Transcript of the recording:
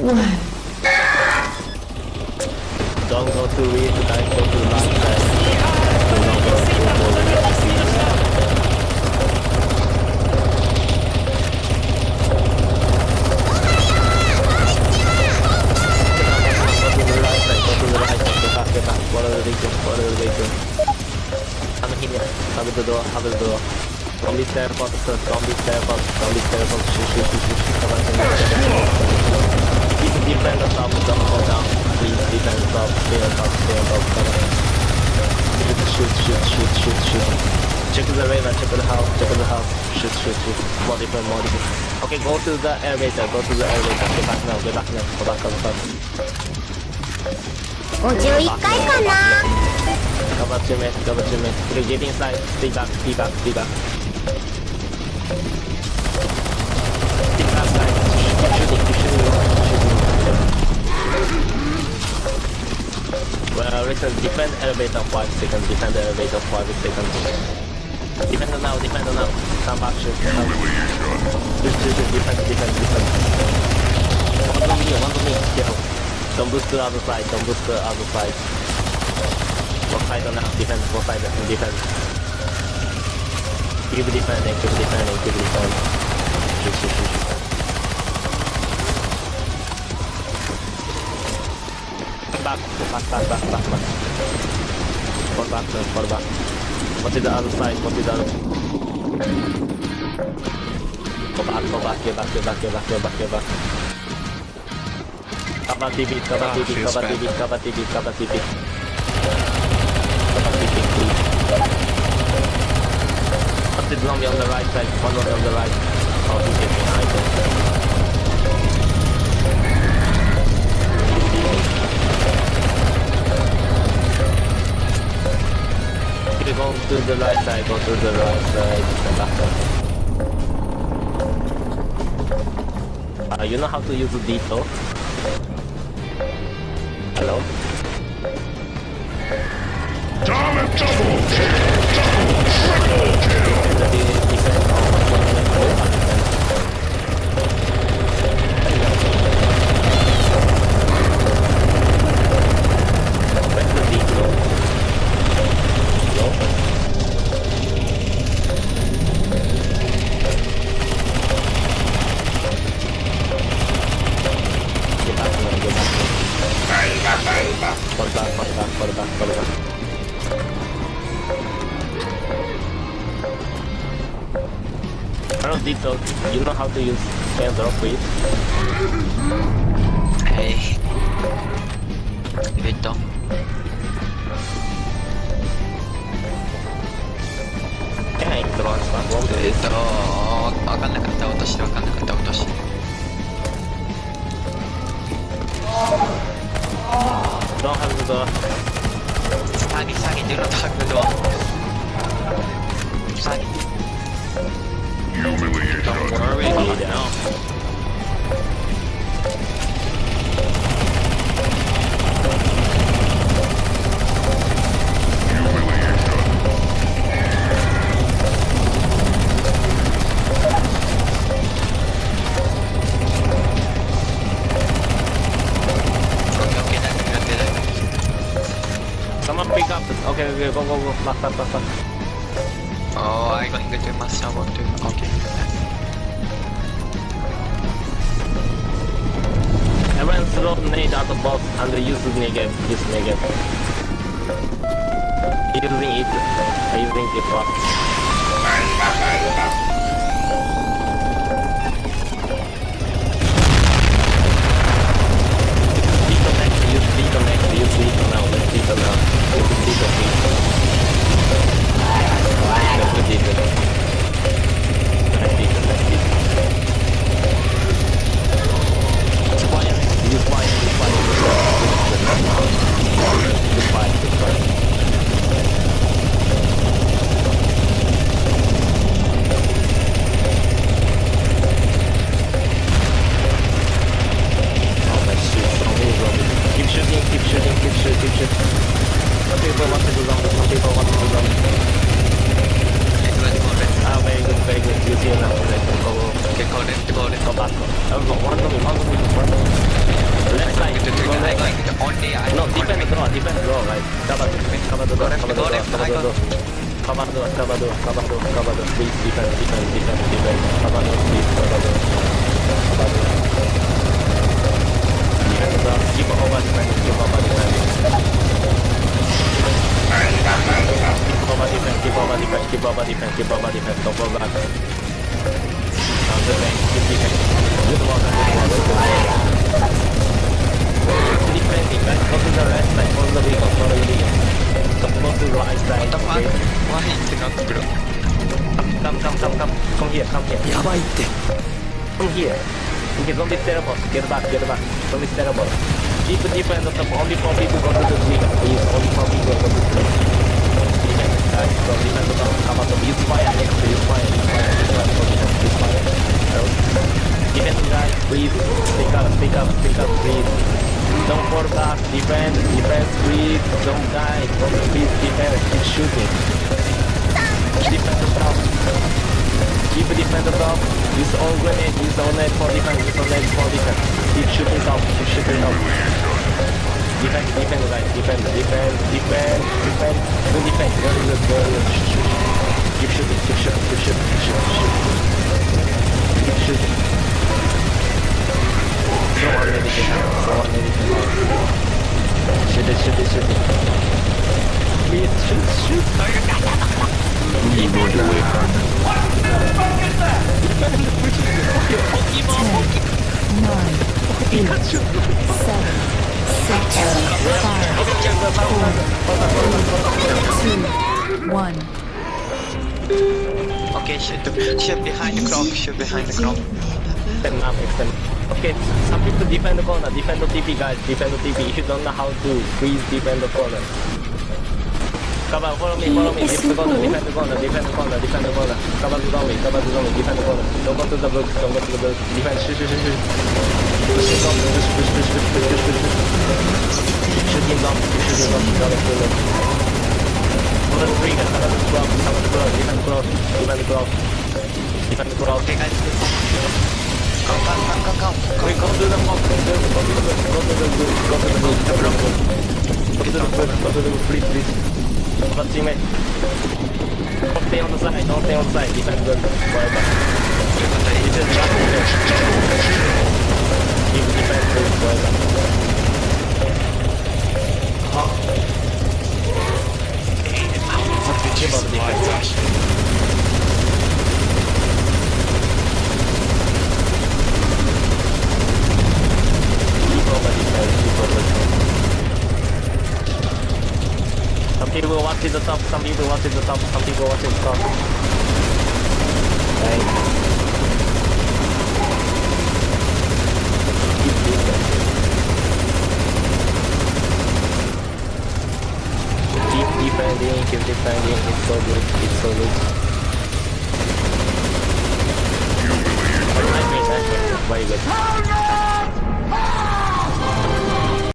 Don't go to read, guys. Go to last side. Do not go to the read. Go to the right side. Go to the right side. Get back. Get back. Follow the vehicle. Follow the vehicle. Come here. Cover the door. Cover the door. Don't be careful. sir. Don't be careful. Don't be careful. Shoot, shoot, shoot, shoot, shoot. Come on. Keep defend the top. Don't go down. Please defend the top. Stay on top. Stay on top. Come on. Shoot, shoot, shoot, shoot, shoot. Check the radar. Check the house. Check the house. Shoot, shoot, shoot. More defend. More defend. Okay, go to the elevator. Go to the elevator. Get back now. Get back now. Go back. Go back. 51回かな Cover two minutes, cover two minutes. Okay, get inside. Stay back, stay back, stay back. Stay back, guys. Keep shooting, keep shooting, keep shooting. Well, listen, defend elevator 5 seconds, defend elevator 5 seconds. Defend now, defend now. Come back, shoot. Come. Shoot, shoot, shoot, defend, defend, defend. One to me, one to me, kill. Don't boost to the other side, don't boost to the other side. One on now, defend, one side defend. Keep defending, keep defending, keep defending. Shoot, shoot, shoot, shoot. Back, back, back, back, back, back. Fall back, sir, back. Go to the other side, go to the other Go back, go back, get back, get back, get back, get back, get back. Cover TV, cover Ah, TV, cover. TV, cover TV, cover TV. Cover TV, please. What's the zombie on the right side? One on the right. Oh, he's getting behind Go to the right side, go to the right side, come back up. Uh, you know how to use Dito? Hello? Double kill! Double, Dito. You know how to use airdrop, please? Hey. Dito. Kaya yung drone pa. Okay, go, go, go. Back, back, back, back. Oh, I going to master too. Okay. The box and use negative. Use negative. Using it. Using it fast. się. Na tych bałwach tego zamku, na tych bałwach tego zamku. A, wejdę, wejdę, jest jedna, wejdę, koło... Korek, korek. Kobatko. Ładno mi, ładno mi, ładno mi. Left side, go left. No, defend draw, defend draw, right. Cover, cover the door, cover the door, cover the door. Cover door, cover door, cover door, cover door. Please, defend, defend, defend, defend. Cover door, please, cover door. Cover door. Defend the door, keep over, defend, keep over. Defend. Keep over defend, keep over defend, keep over defend, keep over defend. Don't fall back. On the lane, keep defend. Good work, good work, good work. Defending, guys. Go to the right side, follow the vehicle, follow the vehicle. Go to the right side, What the fuck? Why is it not blue? Come, come, come, come. Come here, come here. やばいって。Come here. Okay, don't be terrible. Get back, get back. Don't be terrible. Keep defend the top. Only four people go to the tree. Please, only four people go to the. Go defend the top. Come on, use fire. Use fire. Use fire. Use fire. Use fire. Defend, guys. Please. Speak up, speak up, speak up, please. Don't fall back. Defend, defend, please. Don't die. Don't please defend. Keep shooting. Defend the top. Keep defend the top. Use all grenade. Use all net for defense. Use all net for defense. Keep shooting top. Keep shooting top. Defend, defend, guys. Defend, defend, defend, defend. Do defend. Shoot, shoot. shit, shit behind the crop, shit behind the crop. Extend up, extend. Okay, some people defend the corner, defend the TP guys, defend the TP. If you don't know how to, please defend the corner. Come on, follow me, follow me, defend the corner, defend the corner, defend the corner, defend the corner. Come on, zombie, come on, zombie, defend the corner. Don't go to the blocks, don't go to the blocks. Defend, shoot, shoot, shoot, shoot. Shoot him down, shoot, shoot, shoot, shoot, shoot, shoot, shoot. Shoot shoot him down, shoot him down, shoot him down. Another three guys, another cross, another cross, even cross, even cross, even cross. Okay guys, come, come, come, come, come. Okay, come to the mob, come to the mob, come to the group, come to the group, come to the group. Come to the group, come to the group, please, please. Come on, teammate. Don't stay on the side, don't stay on the side, even good, whatever. You just jump, jump, jump. People watching the top, some people watching the top, some people watching the top. Right. Keep. Defending, keep defending, it's so good, it's so good. Nice win, nice win, very good.